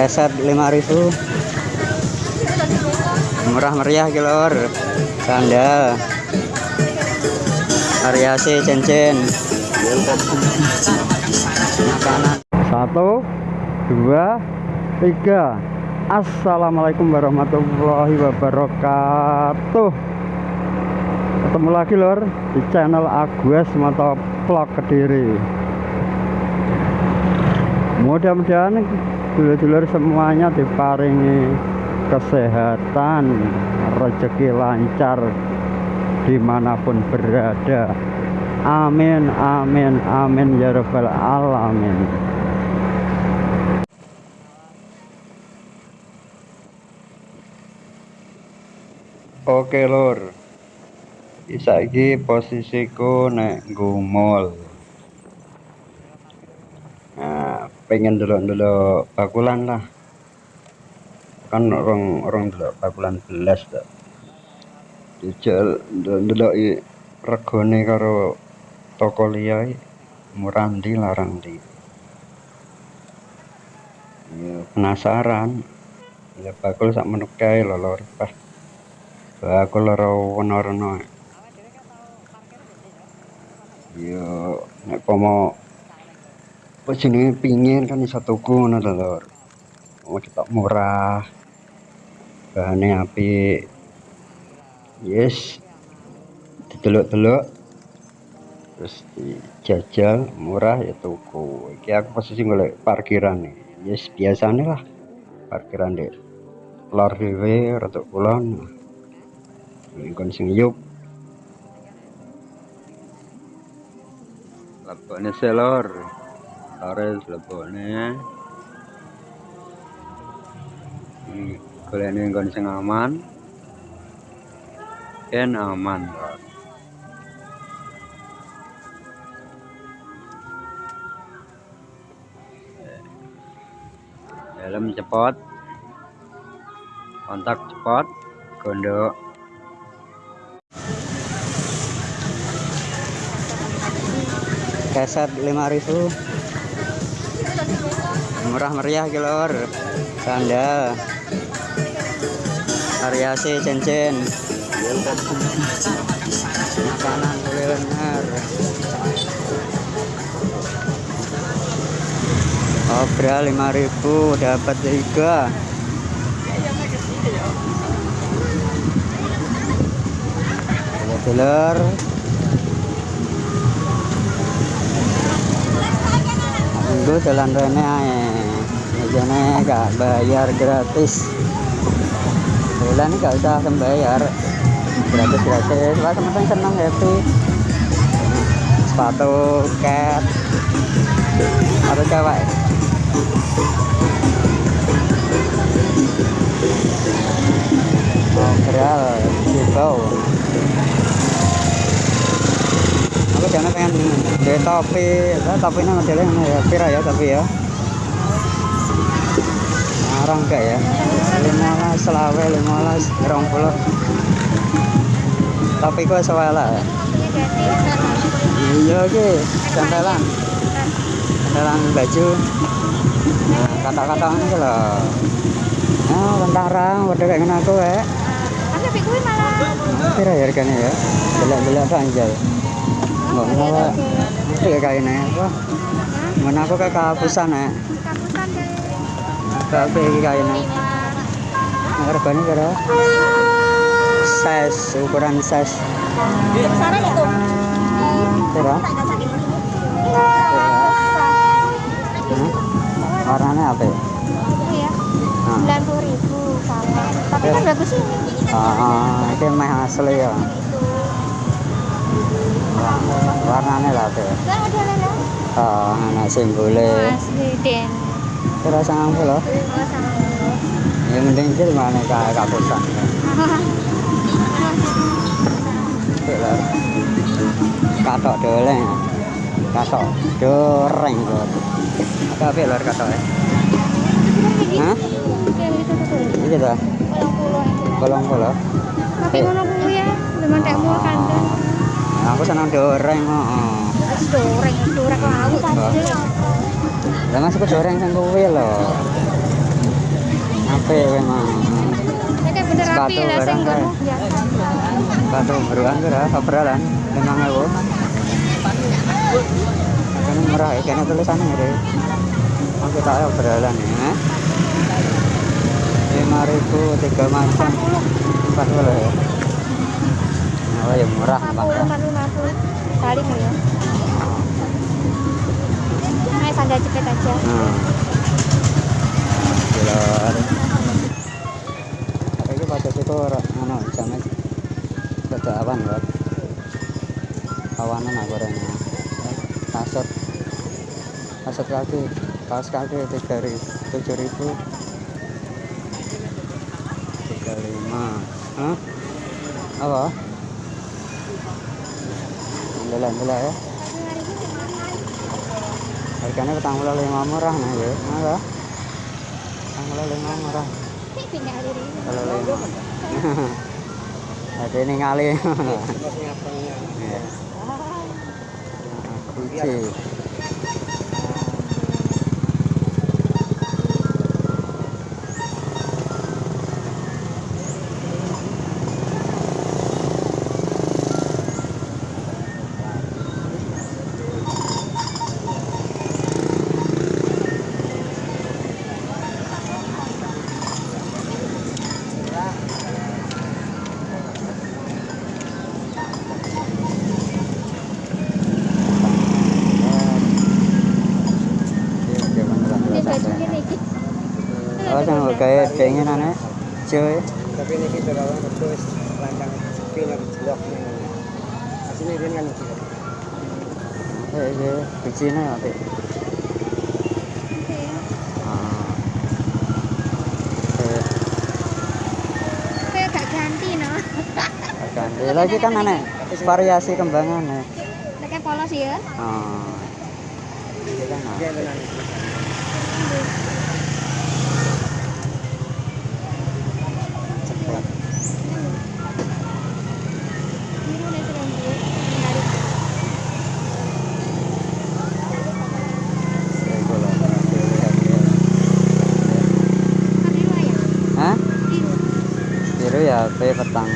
keset 5000 murah meriah kilor sandal. Variasi cincin. Satu dua tiga. Assalamualaikum warahmatullahi wabarakatuh. Ketemu lagi lor di channel Agus Motovlog Kediri. Mudah-mudahan dulur-dulur semuanya diparingi kesehatan rezeki lancar di mana pun berada. Amin amin amin ya rabbal alamin. Oke lur. Saiki posisiku nek gumul nah pengen dulu-dulu bakulan lah. Kan orang orang dulu bakulan belas tak dijal dulu regone karo toko liya murah ndi larang ndi? Ya penasaran. Ya bakul sak menuk kae lho lor pas bakul ora ono-ono ya nek pomo apa pingin kan iso tuku ngono lor oh ketok murah bahane apik. Yes. Didelok-delok. Terus dijajal murah ya tuku. Iki aku posisi golek parkiran nih. Yes biasanya lah. Parkiran dek lor dhewe rada kulon. Nggon sing yuk. Lebokne selor lore lebokne iki golekne nggon sing aman. Ken aman helm cepot. Kontak cepot. Gondok. Keset 5000 murah meriah kilor sandal. Variasi cincin makanan kuliner. Obral 5000 dapat tiga. Telur Minggu jalan rene jane gak bayar gratis. Bulan gak usah sembayar. Gratis gratis. Wah teman seneng happy. Sepatu cat. Atau cewek. Obral Jibau aku jangan pengen di topi. Nah, topinya modelnya ya pira ya tapi ya narang gak ya. 15 selawe 15 rong puluh tapi gue sewala ya? Iya oke. Cantelan cantelan baju. Nah kata-kata ini loh. Nah tentara waduh kayak gini aku ya tapi kuwi malah pira ya harganya ya belak-belak banjal Mbak ngawa itu ya kayak apa? Mana aku kayak kapusan ya size ukuran size Saran itu. kira Hmm? warnanya apa ya? Iya. Sembilan puluh ribu. Tapi kan bagus ini. Ah, asli ya. Warnanya lah apa ya? Kan lah. Oh, anak simbole. Asli den. Kira sangat puluh. Oh. Yang penting itu mana kayak kapusan. Katok doleng. Katok doreng kok. Apa apa lor katok ya? Hah? Ini dah. Kolong puluh. Tapi ngono kuwi ya, memang tek mul kandang. Aku senang doreng, heeh. Wis doreng, doreng laut. Lah masuk goreng sang kuwi lho. apik memang Ini kayak bener Sepatu lah sing barang kae. ngono biasa. Batu beruan kira lima ewu. Kan murah ya, kayaknya tulisannya gitu. Oh kita ayo obrolan ya. Lima ribu tiga macam empat puluh ya. Oh ya murah 40 bang. 40 balik ya. Nah, sandal jepit aja. Hmm. Gila. Tapi itu pada situ anu jamnya ada awan kan. Awanan aku orangnya. Kasut kasut kaki kaos kaki tiga ribu tujuh ribu tiga lima Hah? apa Alhamdulillah, alhamdulillah ya harganya petang puluh lima murah nih ya. Apa petang puluh lima murah kalau lima ada ini ngali ya. Keinginannya cuy tapi ini kita kalau terus lanjang pindah blok aslinya dia kan itu eh iya. Bijinya nanti ah. Eh ganti no. ganti. Lagi kan aneh variasi kembangan ya. Kayak polos ya. ah. Kan kan Mbak?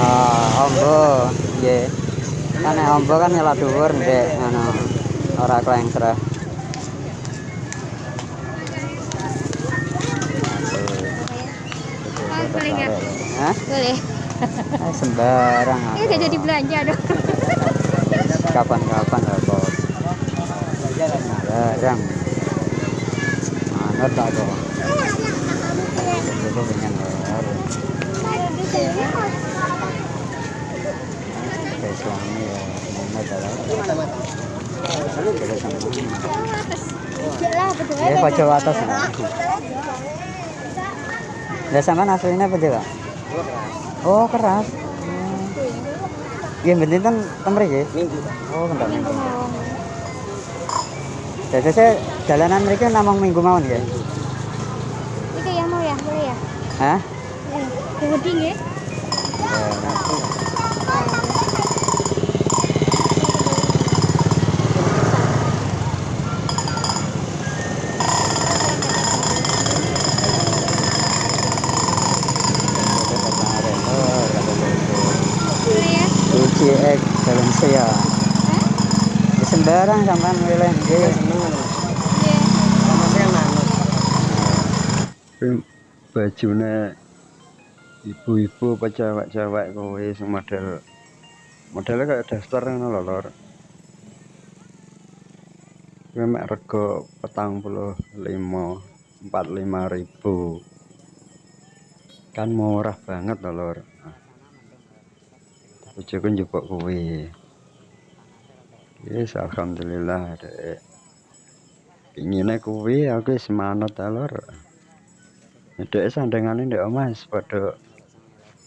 ah ombo kan nek ombo kan nyala dhuwur ndek anu ora klengser Oh, boleh nggak? Hah? Boleh. Eh, sembarang. Ini udah jadi belanja dong. kapan-kapan apa barang manut aku itu pengen baru kayak suami ya manut adalah terus sama Lah, betul. ya pojok atas ya sama apa juga oh keras Iya, bentin kan ya? Oh. Minggu. Jadi saya jalanan mereka namang minggu mawon ya? Itu yang mau ya, boleh ya? Hah? Eh, ya? Boleh ya? Ya, sembarang sampean milih nggih. seneng Iya. Kuwi bajune ibu-ibu apa cewek-cewek kowe sing model. Modelnya kayak daster ngono lho lor. Kuwi mek rego petang puluh lima empat lima ribu. Kan murah banget lho lor. Bojoku njupuk kuwi Yes, alhamdulillah dek. Ingine kuwi aku wis manut lor. Dek sandengane ndek omah padha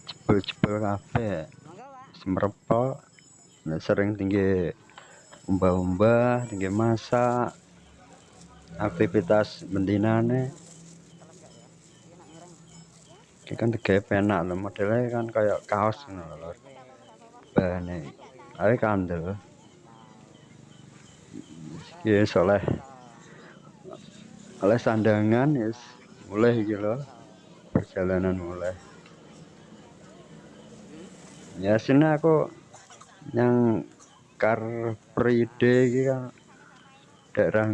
jebul-jebul kabeh. Semrepo nek sering tinggi umbah-umbah, tinggi masak. Aktivitas bendinane Iki kan tegawe penak lho modelnya kan kayak kaos ngono lho. Bahane kandel. Yes, oleh oleh sandangan yes. Mulai lho perjalanan mulai. Ya sini aku yang Car Pride iki kan daerah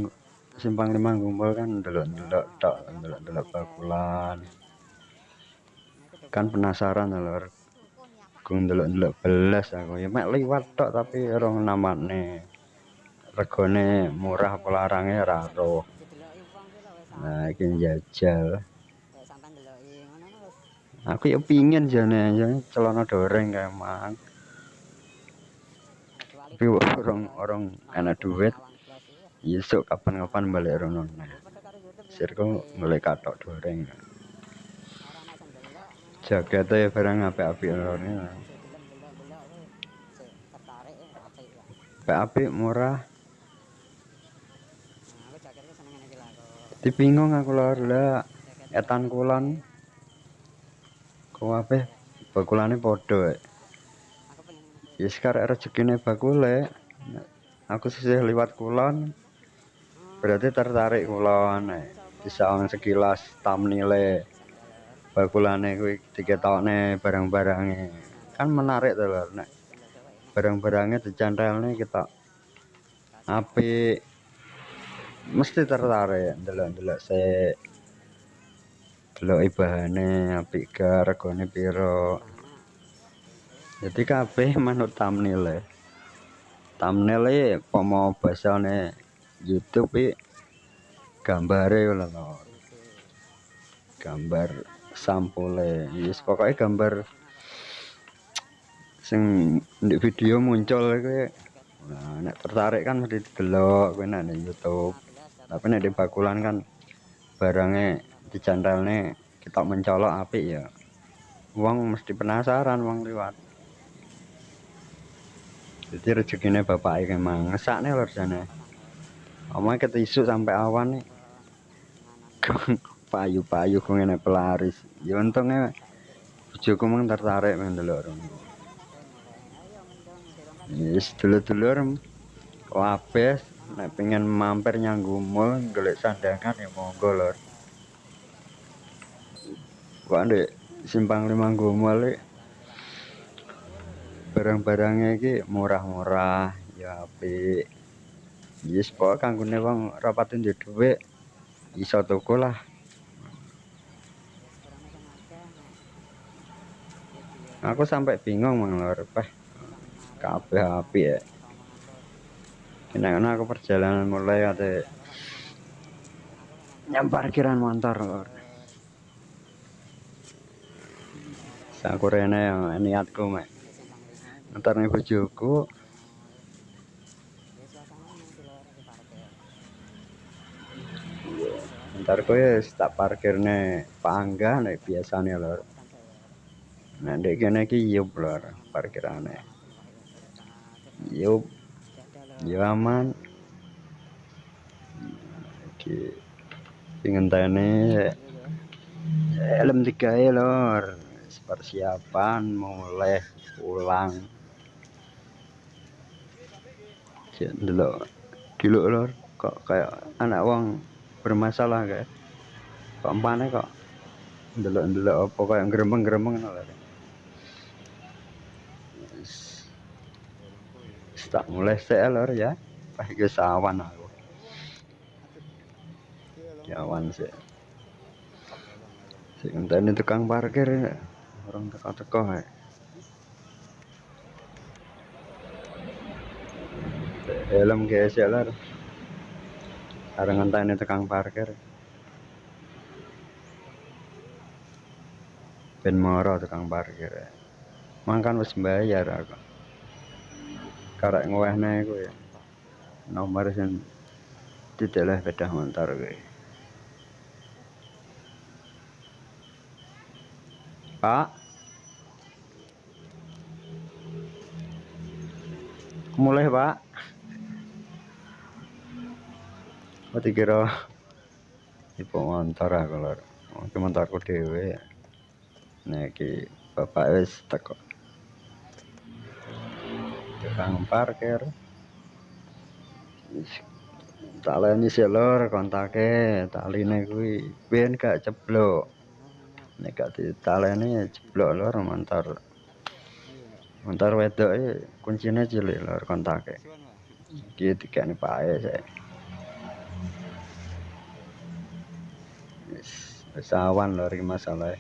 Simpang Lima Gumpul kan delok-delok tok delok-delok bakulan. Kan penasaran lho gung delok-delok belas aku. Ya mek liwat tok tapi orang namane regone murah lho wis nah ngono wis aku ya pingin jane jane celana doreng kayak tapi orang orang enak duit iki Yesuk kapan-kapan balik rono nah. padha karo YouTube Sir kok mulai katok doreng. Jakete barang apik ya Apik-apik murah. Di bingung aku lho lah etan kulon. Kok apik bakulane iki. Ya sekarang rezekine bakule. Aku sisih liwat kulon. Berarti tertarik kulon. Bisa ono sekilas thumbnail bakulane kuwi diketokne barang-barange. Kan menarik to lho nek barang-barangnya dicantelne kita apik mesti tertarik delok-delok se delok ibahane apik ga regane piro. Jadi kabeh manut thumbnail e. Thumbnail e pomo basane YouTube e gambare lho. Gambar sampule. Yes pokoknya gambar sing di video muncul kuwi nah nek tertarik kan mesti didelok kuwi nek YouTube tapi nek di bakulan kan barangnya dicantelne kita mencolok apik ya. Wong mesti penasaran wong liwat. Jadi rezekine bapak emang ngesakne lho jane. Omah ketisuk sampai awan nih. Payu-payu kok ngene pelaris. Ya untungnya bojoku mung tertarik mendong dirongkat Yes, dulur-dulur kabeh nek pengen mampir nyanggumul golek sandangan ya monggo lur. Kok ndek simpang lima gumul iki barang-barangnya iki murah-murah ya apik. Yes, pokok kanggone wong ora pati duwe dhuwit iso tuku lah. Aku sampai bingung mang lur, kabeh apik ya. Kena aku perjalanan mulai ada nyam parkiran motor lur. Aku rene yang niatku mek. Ntar nih bojoku ntar kowe tak parkirne pangga nek biasane lur. Nah, ndek kene iki yup lur parkirane. Yup, yo aman. Iki ngenteni helm lur. Wis Persiapan mulai pulang. Cek ndelok dulu lur kok kayak anak wong bermasalah kayak kok empane kok ndelok-ndelok apa kayak gremeng-gremeng lho. Tak mulai sik lur ya. Pas iki sawan aku. Jawan sih. Sik ngenteni tukang parkir ya. Orang teko-teko ya. Helm guys ya lur. Areng ngenteni tukang parkir. Ben moro tukang parkir. ya. Mangkan wis bayar aku. Karek ngewehne iku ya. Nomor sing dideleh sepeda motor kuwi. Pak. Mulai, Pak. Oh, dikira ibu lur. Oh, iki motorku dhewe. Nek iki bapak wis teko. Tukang parkir. Wis taleni sik lur kontake taline kuwi. Ben gak ceblok nek gak ditaleni jeblok lur montor. Montor wedoke kuncine cilik lur kontake iki dikene pae sik. Wis wis awan lur iki masalahe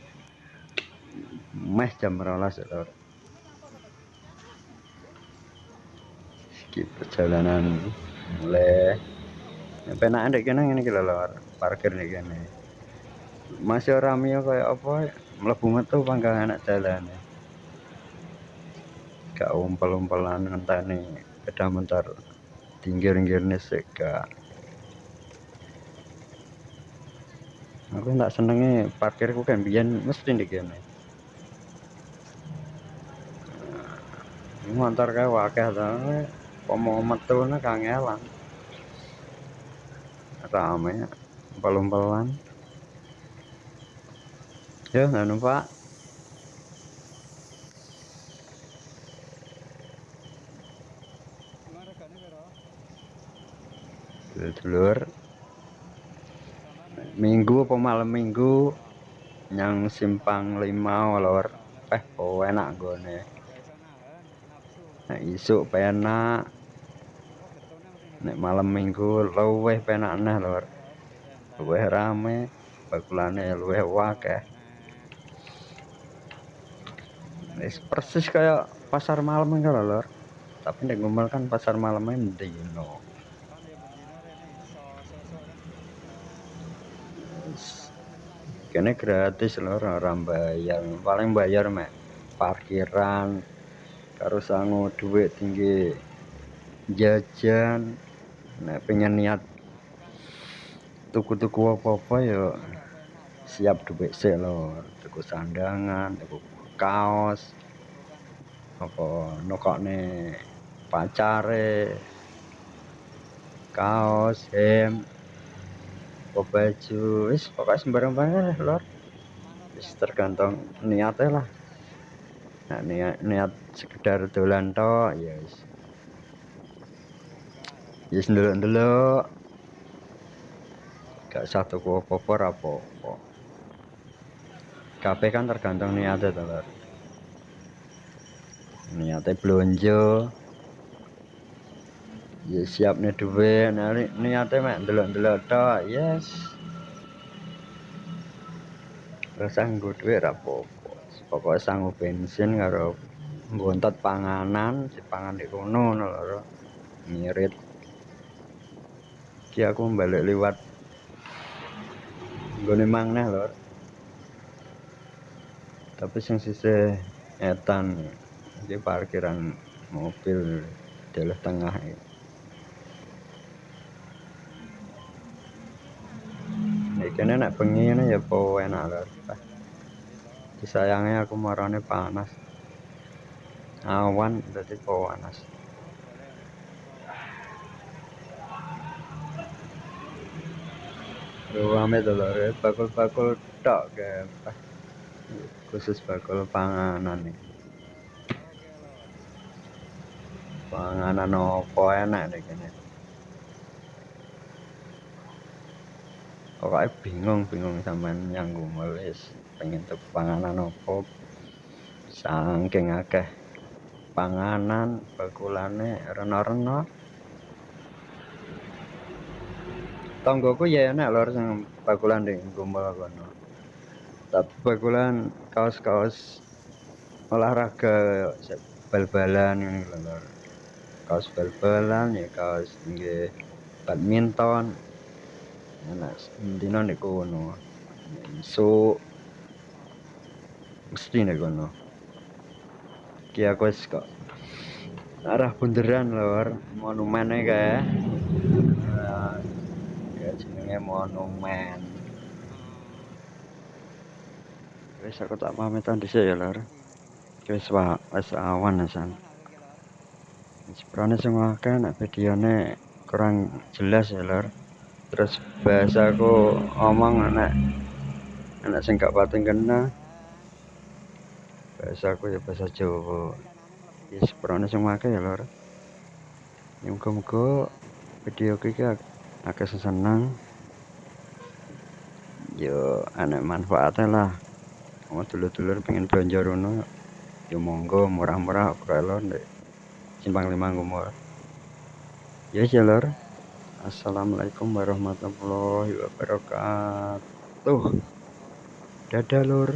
meh jam 12 lur iki perjalanan mulai. Penak ndek kene ngene iki lho parkir ndek kene. Masih ora miyo kaya apa mlebu metu panggang enak dalane. Gak umpel-umpelan ngenteni sepeda motor tinggir-tinggirne sik gak aku tak senenge parkirku kan biyen mesti ndek kene. Motor kae akeh to apa mau metu kangelan rame umpel-umpelan. Ya nggak numpak dulur minggu apa malam minggu yang simpang lima lor. Eh oh enak gone nek isuk penak nek malam minggu luweh penak neh lor luweh rame bakulane luweh wakeh. Wis persis kayak pasar malam kan lor tapi nek ngomel kan pasar malamnya mendino kene gratis lho ora bayar paling bayar mek parkiran karo sangu duit tinggi jajan nek pengen niat tuku-tuku apa-apa ya siap duit sik lho. Tuku sandangan tuku kaos apa nokokne pacare kaos hem baju wis pokoknya sembarang barang lor. Wis tergantung niatnya lah. Nah, niat, niat sekedar dolan to ya wis ndelok-ndelok gak satu ku apa-apa apa-apa kabeh kan tergantung niatnya to lor niatnya belanja ya siap nih duit niatnya mek ndelok-ndelok tok. Yes. Rasa nggo duit rapopo pokoknya sanggup bensin karo ngontot panganan si pangan di kono lho ngirit iki aku balik liwat. Nggone mangneh lho tapi sing sisih etan iki parkiran mobil dalah tengah ini kene nek bengi ya apa enak lho disayangnya aku marane panas. Awan dadi panas Rame to lho, bakul-bakul tok ke khusus bakul panganan nih. Panganan apa enak nih kene. pokoknya bingung bingung sampean yang gumelis pengen tuh panganan opo saking akeh panganan bakulane rena-rena tonggoku ya enak lor sing bakulan di gumel kono tapi bakulan kaos-kaos olahraga bal-balan ini lor. Kaos bal-balan ya kaos nggih badminton. Enak dino nek kono. So mesti nek kono. Wis kok arah bunderan lor. Monumen kae. ya jenenge monumen. Wis aku tak pamitan dhisik ya lor wis wis awan asan Seprane sing akeh nek videone kurang jelas ya lor terus bahasaku omong anak anak sing gak pating kena. Bahasaku ya bahasa Jawa. Ya sing make ya lor ya muga-muga video iki akeh seneng yo anek manfaatnya lah. Mau dulur-dulur pengen belanja rono yo monggo murah-murah kok elon simpang lima ngumur ya yes, lor assalamualaikum warahmatullahi wabarakatuh. Dadah lur